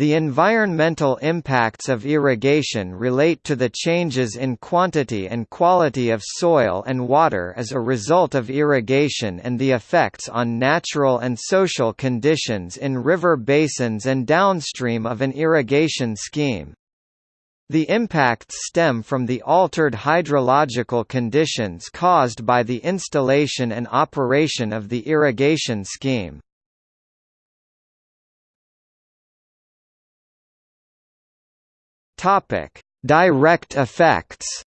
The environmental impacts of irrigation relate to the changes in quantity and quality of soil and water as a result of irrigation and the effects on natural and social conditions in river basins and downstream of an irrigation scheme. The impacts stem from the altered hydrological conditions caused by the installation and operation of the irrigation scheme. Topic: Direct effects.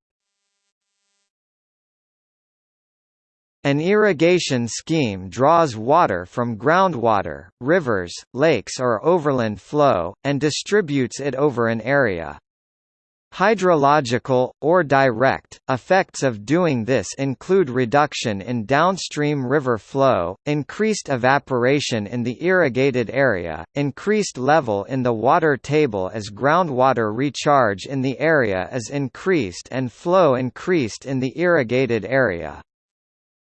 An irrigation scheme draws water from groundwater, rivers, lakes or overland flow, and distributes it over an area. Hydrological, or direct, effects of doing this include reduction in downstream river flow, increased evaporation in the irrigated area, increased level in the water table as groundwater recharge in the area is increased and flow increased in the irrigated area.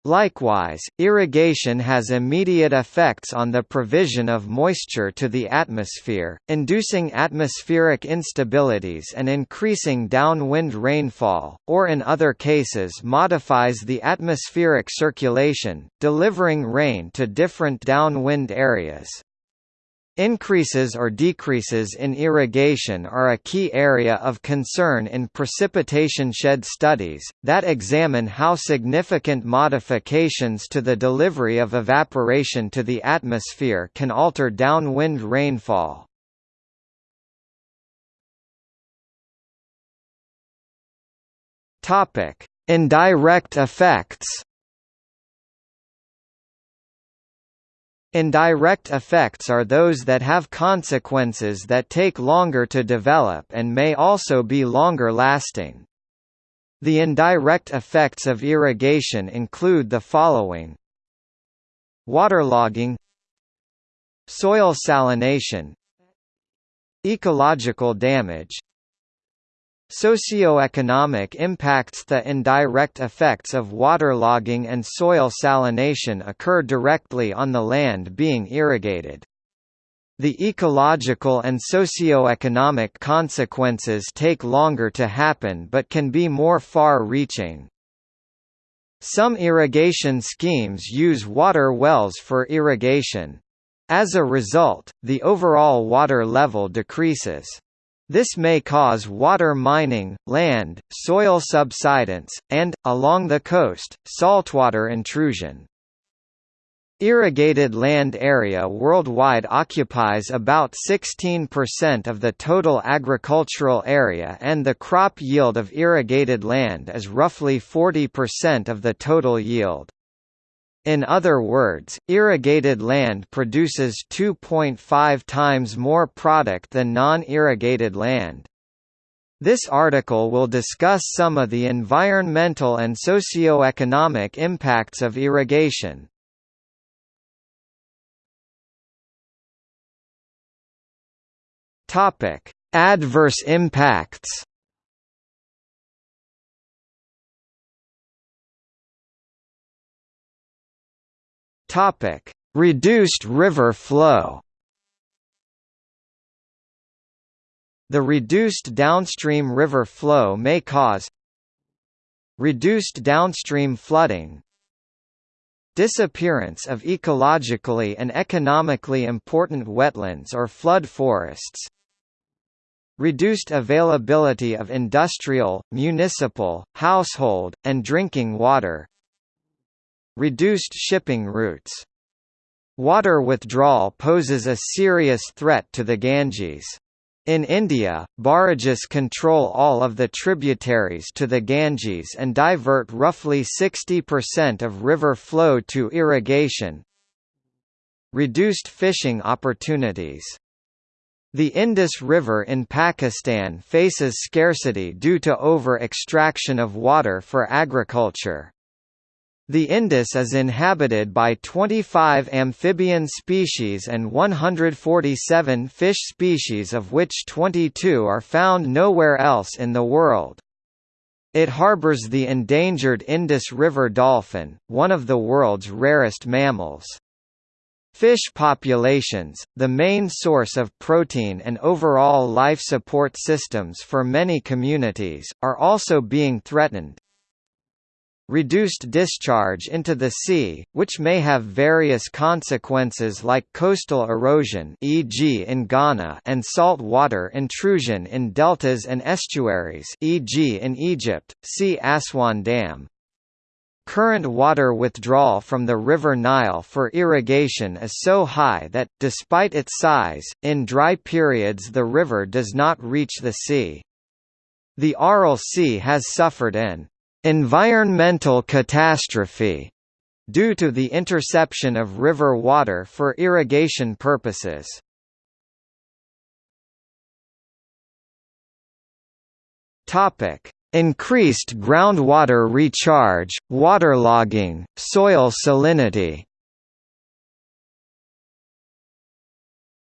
Likewise, irrigation has immediate effects on the provision of moisture to the atmosphere, inducing atmospheric instabilities and increasing downwind rainfall, or in other cases modifies the atmospheric circulation, delivering rain to different downwind areas. Increases or decreases in irrigation are a key area of concern in precipitation shed studies, that examine how significant modifications to the delivery of evaporation to the atmosphere can alter downwind rainfall. Indirect effects Indirect effects are those that have consequences that take longer to develop and may also be longer lasting. The indirect effects of irrigation include the following. Waterlogging. Soil salination. Ecological damage Socioeconomic impacts The indirect effects of waterlogging and soil salination occur directly on the land being irrigated. The ecological and socio-economic consequences take longer to happen but can be more far-reaching. Some irrigation schemes use water wells for irrigation. As a result, the overall water level decreases. This may cause water mining, land, soil subsidence, and, along the coast, saltwater intrusion. Irrigated land area worldwide occupies about 16% of the total agricultural area and the crop yield of irrigated land is roughly 40% of the total yield. In other words, irrigated land produces 2.5 times more product than non-irrigated land. This article will discuss some of the environmental and socio-economic impacts of irrigation. Adverse impacts Topic: Reduced river flow. The reduced downstream river flow may cause reduced downstream flooding, disappearance of ecologically and economically important wetlands or flood forests, reduced availability of industrial, municipal, household, and drinking water, Reduced shipping routes. Water withdrawal poses a serious threat to the Ganges. In India, barrages control all of the tributaries to the Ganges and divert roughly 60% of river flow to irrigation. Reduced fishing opportunities. The Indus River in Pakistan faces scarcity due to over-extraction of water for agriculture. The Indus is inhabited by 25 amphibian species and 147 fish species of which 22 are found nowhere else in the world. It harbors the endangered Indus River dolphin, one of the world's rarest mammals. Fish populations, the main source of protein and overall life support systems for many communities, are also being threatened. Reduced discharge into the sea, which may have various consequences like coastal erosion e.g. in Ghana and salt water intrusion in deltas and estuaries e.g. in Egypt, see Aswan Dam. Current water withdrawal from the River Nile for irrigation is so high that, despite its size, in dry periods the river does not reach the sea. The Aral Sea has suffered an environmental catastrophe due to the interception of river water for irrigation purposes. Topic: Increased groundwater recharge, waterlogging, soil salinity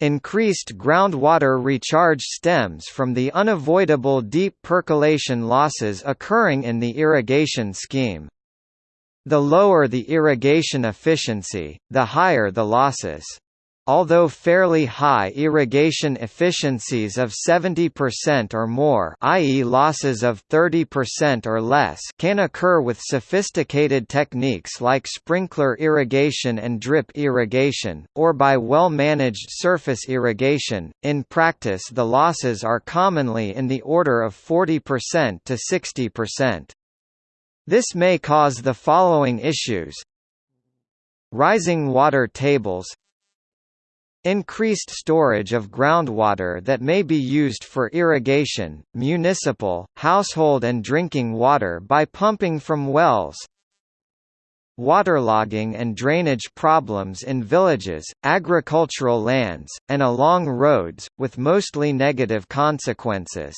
Increased groundwater recharge stems from the unavoidable deep percolation losses occurring in the irrigation scheme. The lower the irrigation efficiency, the higher the losses. Although fairly high irrigation efficiencies of 70% or more i.e. losses of 30% or less can occur with sophisticated techniques like sprinkler irrigation and drip irrigation, or by well-managed surface irrigation, in practice the losses are commonly in the order of 40% to 60%. This may cause the following issues Rising water tables Increased storage of groundwater that may be used for irrigation, municipal, household and drinking water by pumping from wells Waterlogging and drainage problems in villages, agricultural lands, and along roads, with mostly negative consequences.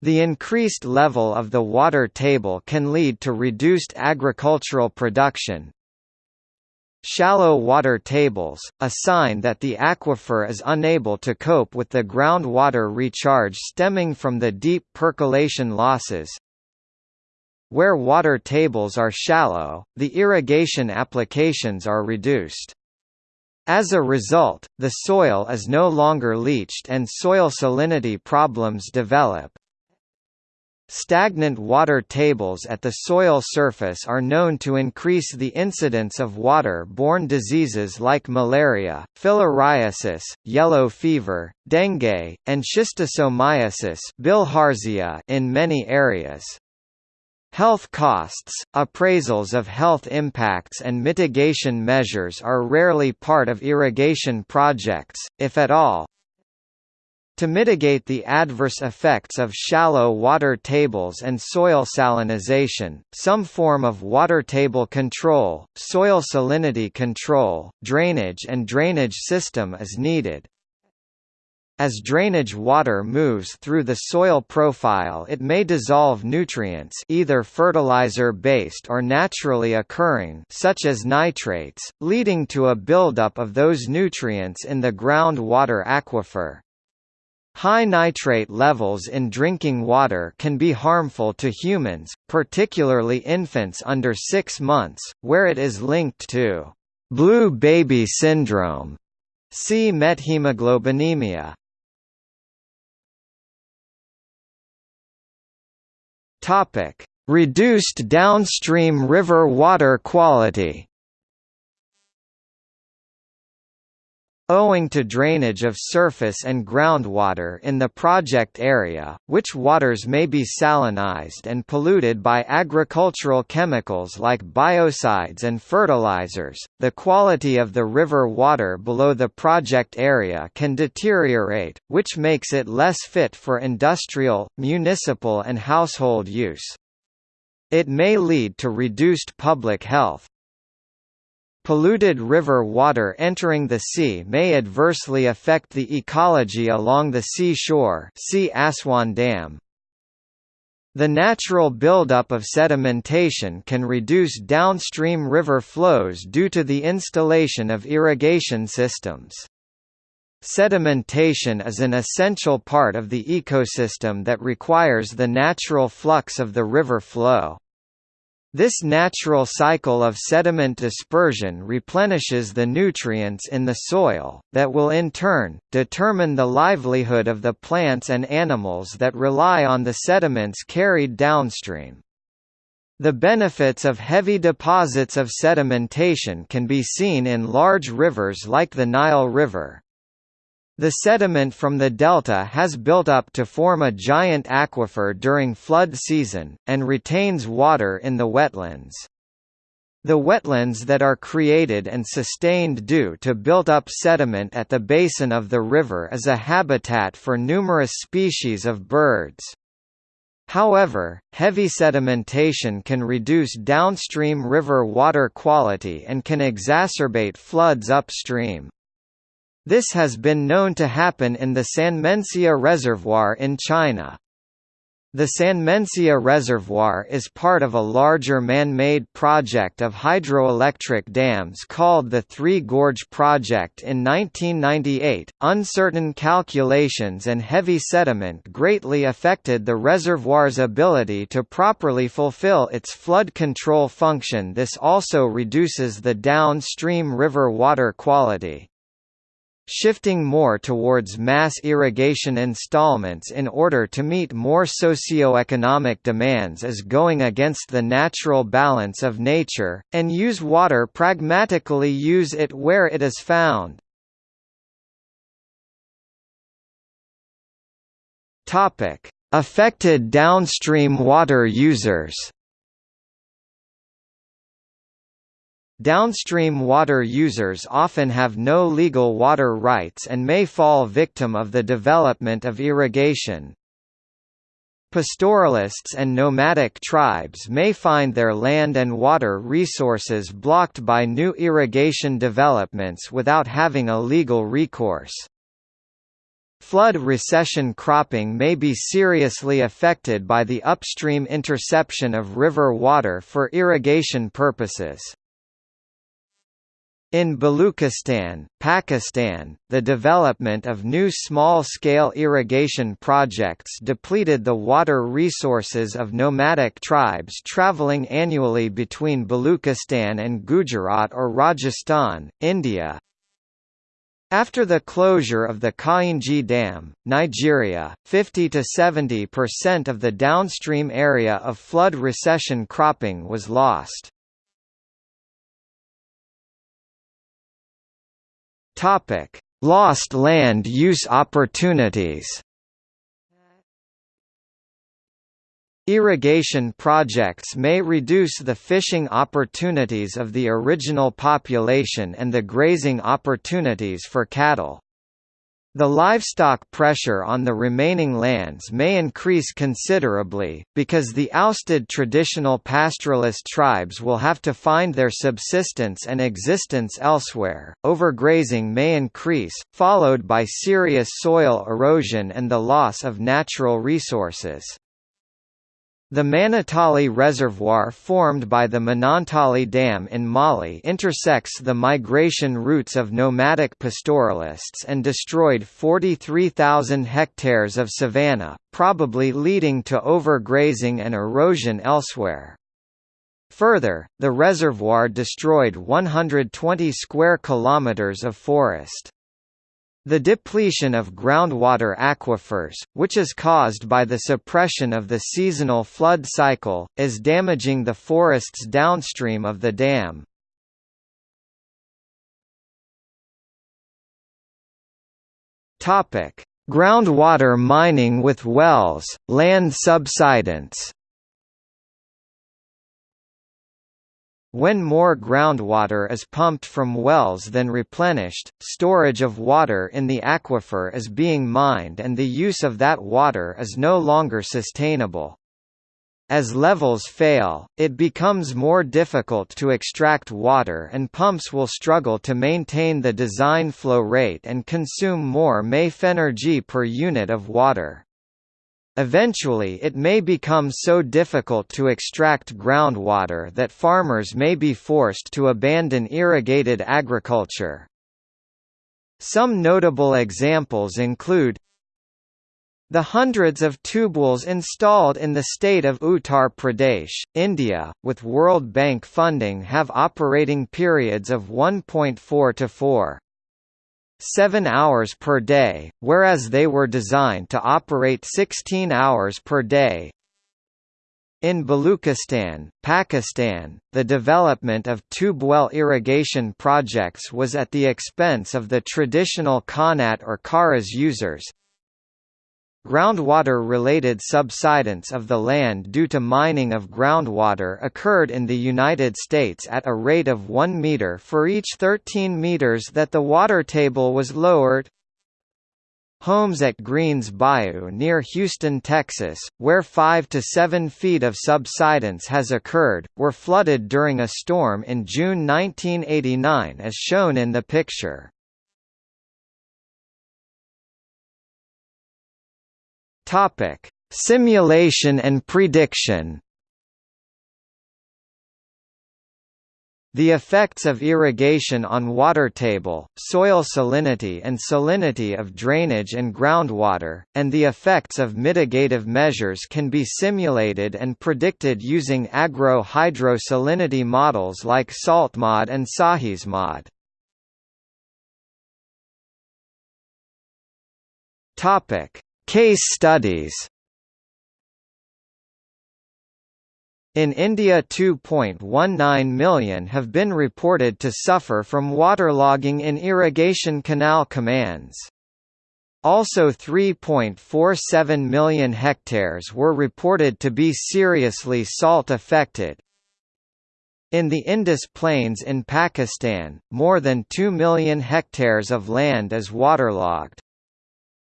The increased level of the water table can lead to reduced agricultural production, Shallow water tables, a sign that the aquifer is unable to cope with the groundwater recharge stemming from the deep percolation losses. Where water tables are shallow, the irrigation applications are reduced. As a result, the soil is no longer leached and soil salinity problems develop, Stagnant water tables at the soil surface are known to increase the incidence of water-borne diseases like malaria, filariasis, yellow fever, dengue, and schistosomiasis bilharzia in many areas. Health costs, appraisals of health impacts and mitigation measures are rarely part of irrigation projects, if at all, to mitigate the adverse effects of shallow water tables and soil salinization, some form of water table control, soil salinity control, drainage and drainage system is needed. As drainage water moves through the soil profile it may dissolve nutrients either fertilizer-based or naturally occurring such as nitrates, leading to a buildup of those nutrients in the groundwater aquifer. High nitrate levels in drinking water can be harmful to humans, particularly infants under 6 months, where it is linked to blue baby syndrome. See methemoglobinemia. Topic: Reduced downstream river water quality. Owing to drainage of surface and groundwater in the project area, which waters may be salinized and polluted by agricultural chemicals like biocides and fertilizers, the quality of the river water below the project area can deteriorate, which makes it less fit for industrial, municipal and household use. It may lead to reduced public health, Polluted river water entering the sea may adversely affect the ecology along the sea shore see Aswan Dam. The natural buildup of sedimentation can reduce downstream river flows due to the installation of irrigation systems. Sedimentation is an essential part of the ecosystem that requires the natural flux of the river flow. This natural cycle of sediment dispersion replenishes the nutrients in the soil, that will in turn, determine the livelihood of the plants and animals that rely on the sediments carried downstream. The benefits of heavy deposits of sedimentation can be seen in large rivers like the Nile River. The sediment from the delta has built up to form a giant aquifer during flood season, and retains water in the wetlands. The wetlands that are created and sustained due to built-up sediment at the basin of the river is a habitat for numerous species of birds. However, heavy sedimentation can reduce downstream river water quality and can exacerbate floods upstream. This has been known to happen in the Sanmenxia Reservoir in China. The Sanmenxia Reservoir is part of a larger man-made project of hydroelectric dams called the Three Gorge Project in 1998. Uncertain calculations and heavy sediment greatly affected the reservoir's ability to properly fulfill its flood control function. This also reduces the downstream river water quality shifting more towards mass irrigation installments in order to meet more socio-economic demands is going against the natural balance of nature, and use water pragmatically use it where it is found. Affected downstream water users Downstream water users often have no legal water rights and may fall victim of the development of irrigation. Pastoralists and nomadic tribes may find their land and water resources blocked by new irrigation developments without having a legal recourse. Flood recession cropping may be seriously affected by the upstream interception of river water for irrigation purposes. In Baluchistan, Pakistan, the development of new small-scale irrigation projects depleted the water resources of nomadic tribes travelling annually between Baluchistan and Gujarat or Rajasthan, India. After the closure of the Kainji Dam, Nigeria, 50 to 70% of the downstream area of flood recession cropping was lost. Topic: Lost land use opportunities. Irrigation projects may reduce the fishing opportunities of the original population and the grazing opportunities for cattle. The livestock pressure on the remaining lands may increase considerably, because the ousted traditional pastoralist tribes will have to find their subsistence and existence elsewhere. Overgrazing may increase, followed by serious soil erosion and the loss of natural resources. The Manantali Reservoir formed by the Manantali Dam in Mali intersects the migration routes of nomadic pastoralists and destroyed 43,000 hectares of savanna, probably leading to overgrazing and erosion elsewhere. Further, the reservoir destroyed 120 square kilometers of forest. The depletion of groundwater aquifers, which is caused by the suppression of the seasonal flood cycle, is damaging the forests downstream of the dam. Groundwater mining with wells, land subsidence When more groundwater is pumped from wells than replenished, storage of water in the aquifer is being mined and the use of that water is no longer sustainable. As levels fail, it becomes more difficult to extract water and pumps will struggle to maintain the design flow rate and consume more MAF energy per unit of water. Eventually it may become so difficult to extract groundwater that farmers may be forced to abandon irrigated agriculture. Some notable examples include The hundreds of tubewells installed in the state of Uttar Pradesh, India, with World Bank funding have operating periods of 1.4 to 4. 7 hours per day, whereas they were designed to operate 16 hours per day. In Baluchistan, Pakistan, the development of tube-well irrigation projects was at the expense of the traditional Qanat or Karez users, Groundwater-related subsidence of the land due to mining of groundwater occurred in the United States at a rate of 1 meter for each 13 meters that the water table was lowered. Homes at Greens Bayou near Houston, Texas, where 5 to 7 feet of subsidence has occurred, were flooded during a storm in June 1989 as shown in the picture. Topic: Simulation and prediction. The effects of irrigation on water table, soil salinity and salinity of drainage and groundwater, and the effects of mitigative measures can be simulated and predicted using agro-hydrosalinity models like SaltMod and SAHYSMod. Topic: Case studies In India 2.19 million have been reported to suffer from waterlogging in irrigation canal commands. Also 3.47 million hectares were reported to be seriously salt affected. In the Indus Plains in Pakistan, more than 2 million hectares of land is waterlogged.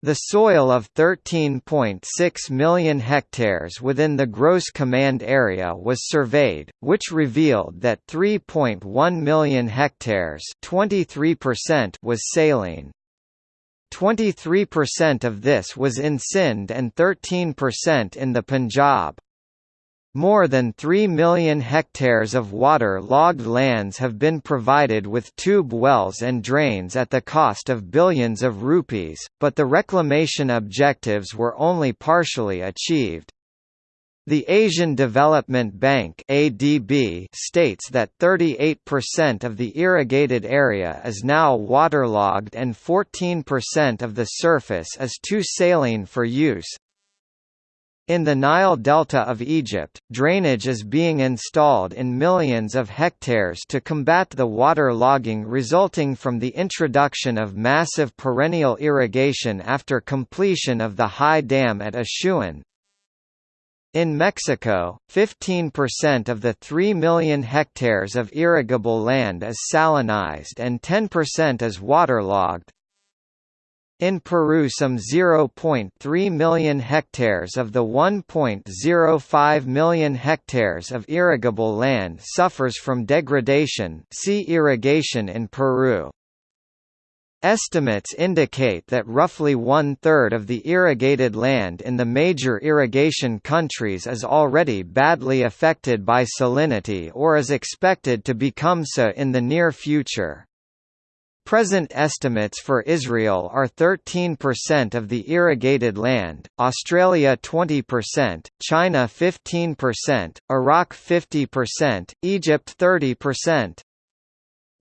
The soil of 13.6 million hectares within the gross command area was surveyed, which revealed that 3.1 million hectares was saline. 23% of this was in Sindh and 13% in the Punjab. More than 3 million hectares of water-logged lands have been provided with tube wells and drains at the cost of billions of rupees, but the reclamation objectives were only partially achieved. The Asian Development Bank ADB states that 38% of the irrigated area is now waterlogged and 14% of the surface is too saline for use, in the Nile Delta of Egypt, drainage is being installed in millions of hectares to combat the water logging resulting from the introduction of massive perennial irrigation after completion of the high dam at Assuan. In Mexico, 15% of the 3 million hectares of irrigable land is salinized and 10% is waterlogged. In Peru some 0.3 million hectares of the 1.05 million hectares of irrigable land suffers from degradation see irrigation in Peru. Estimates indicate that roughly one-third of the irrigated land in the major irrigation countries is already badly affected by salinity or is expected to become so in the near future. Present estimates for Israel are 13% of the irrigated land, Australia 20%, China 15%, Iraq 50%, Egypt 30%.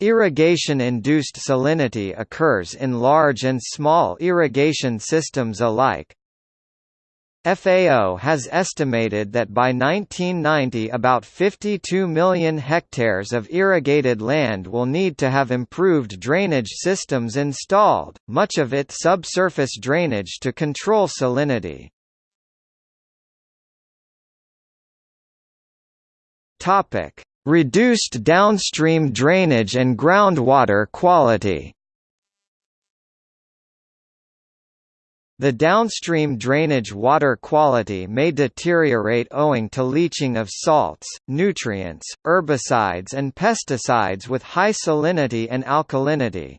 Irrigation-induced salinity occurs in large and small irrigation systems alike, FAO has estimated that by 1990 about 52 million hectares of irrigated land will need to have improved drainage systems installed, much of it subsurface drainage to control salinity. Reduced downstream drainage and groundwater quality The downstream drainage water quality may deteriorate owing to leaching of salts, nutrients, herbicides and pesticides with high salinity and alkalinity.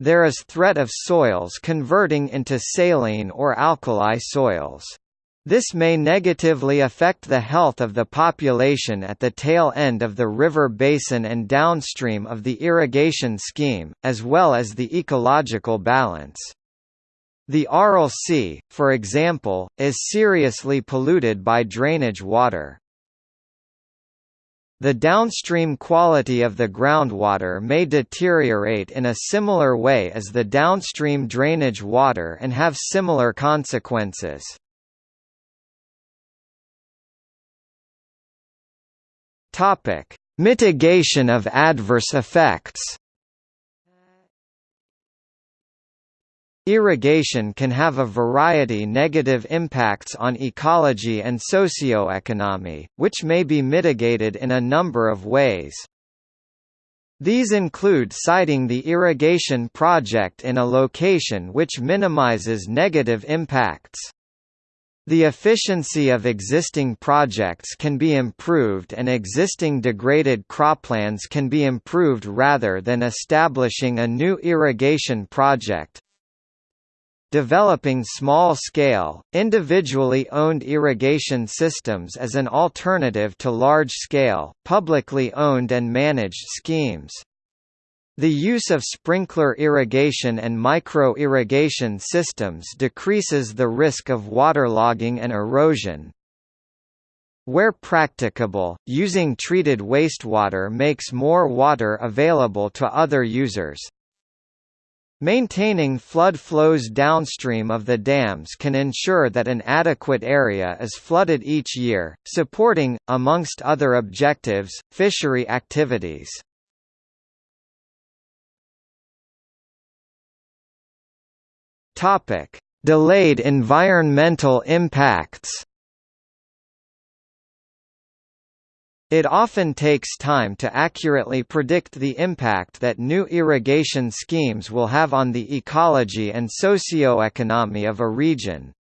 There is threat of soils converting into saline or alkali soils. This may negatively affect the health of the population at the tail end of the river basin and downstream of the irrigation scheme, as well as the ecological balance. The Aral Sea, for example, is seriously polluted by drainage water. The downstream quality of the groundwater may deteriorate in a similar way as the downstream drainage water and have similar consequences. Mitigation of adverse effects. Irrigation can have a variety negative impacts on ecology and socioeconomy, which may be mitigated in a number of ways. These include siting the irrigation project in a location which minimizes negative impacts. The efficiency of existing projects can be improved and existing degraded croplands can be improved rather than establishing a new irrigation project. Developing small-scale, individually owned irrigation systems as an alternative to large-scale, publicly owned and managed schemes. The use of sprinkler irrigation and micro-irrigation systems decreases the risk of waterlogging and erosion. Where practicable, using treated wastewater makes more water available to other users. Maintaining flood flows downstream of the dams can ensure that an adequate area is flooded each year, supporting, amongst other objectives, fishery activities. Delayed environmental impacts. It often takes time to accurately predict the impact that new irrigation schemes will have on the ecology and socio-economy of a region.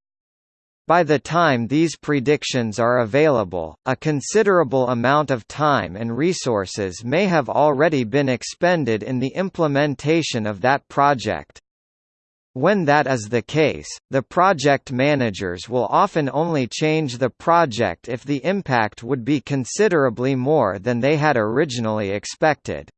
By the time these predictions are available, a considerable amount of time and resources may have already been expended in the implementation of that project. When that is the case, the project managers will often only change the project if the impact would be considerably more than they had originally expected.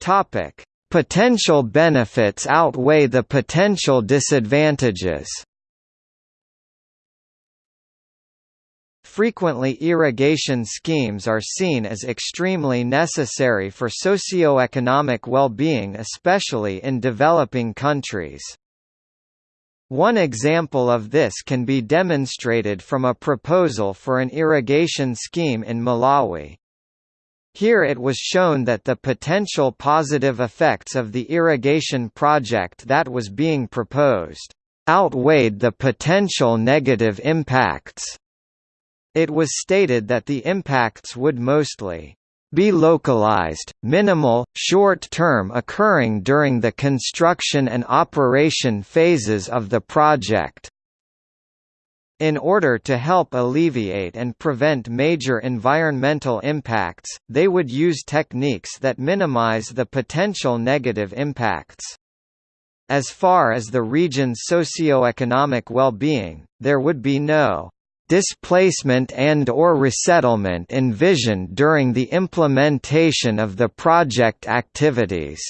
Topic: Potential benefits outweigh the potential disadvantages. Frequently irrigation schemes are seen as extremely necessary for socio-economic well-being especially in developing countries. One example of this can be demonstrated from a proposal for an irrigation scheme in Malawi. Here it was shown that the potential positive effects of the irrigation project that was being proposed outweighed the potential negative impacts. It was stated that the impacts would mostly be localized, minimal, short-term occurring during the construction and operation phases of the project. In order to help alleviate and prevent major environmental impacts, they would use techniques that minimize the potential negative impacts. As far as the region's socio-economic well-being, there would be no displacement and or resettlement envisioned during the implementation of the project activities.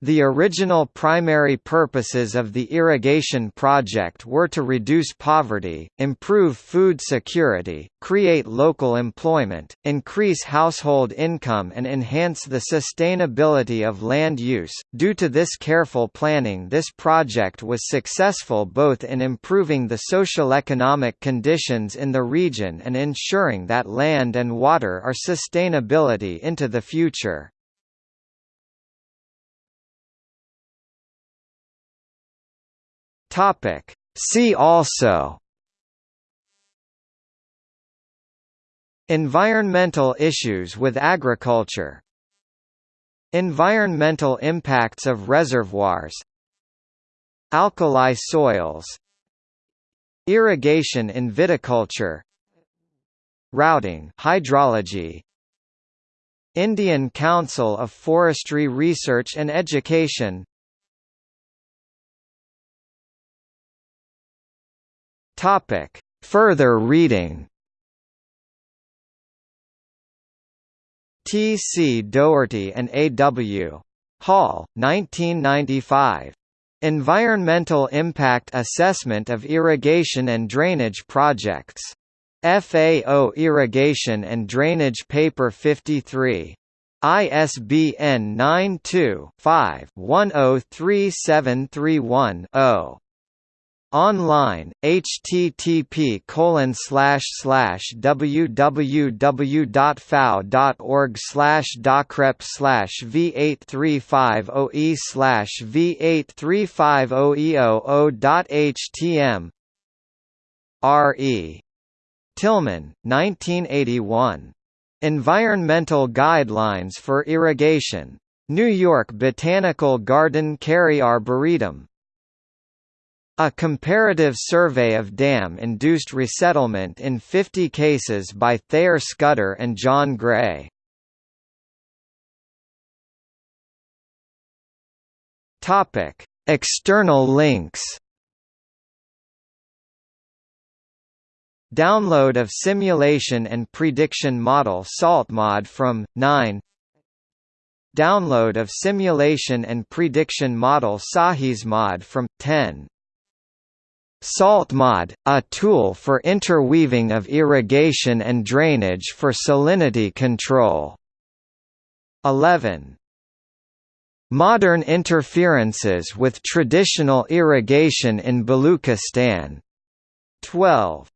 The original primary purposes of the irrigation project were to reduce poverty, improve food security, create local employment, increase household income and enhance the sustainability of land use. Due to this careful planning this project was successful both in improving the social-economic conditions in the region and ensuring that land and water are sustainability into the future. Topic. See also Environmental issues with agriculture Environmental impacts of reservoirs Alkali soils Irrigation in viticulture Routing hydrology Indian Council of Forestry Research and Education Topic. Further reading T. C. Dougherty and A. W. Hall, 1995. Environmental Impact Assessment of Irrigation and Drainage Projects. FAO Irrigation and Drainage Paper 53. ISBN 92-5-103731-0. Online, http colon slash slash www.fao.org slash docrep oh slash v8350e slash v8350e00.htm R.E. Tillman, 1981. Environmental Guidelines for Irrigation. New York Botanical Garden Cary Arboretum. A comparative survey of dam-induced resettlement in 50 cases by Thayer Scudder and John Gray. Topic: External links. Download of simulation and prediction model SaltMod from 9 Download of simulation and prediction model SAHYSMod from 10 SaltMod, a tool for interweaving of irrigation and drainage for salinity control. 11. Modern interferences with traditional irrigation in Baluchistan. 12.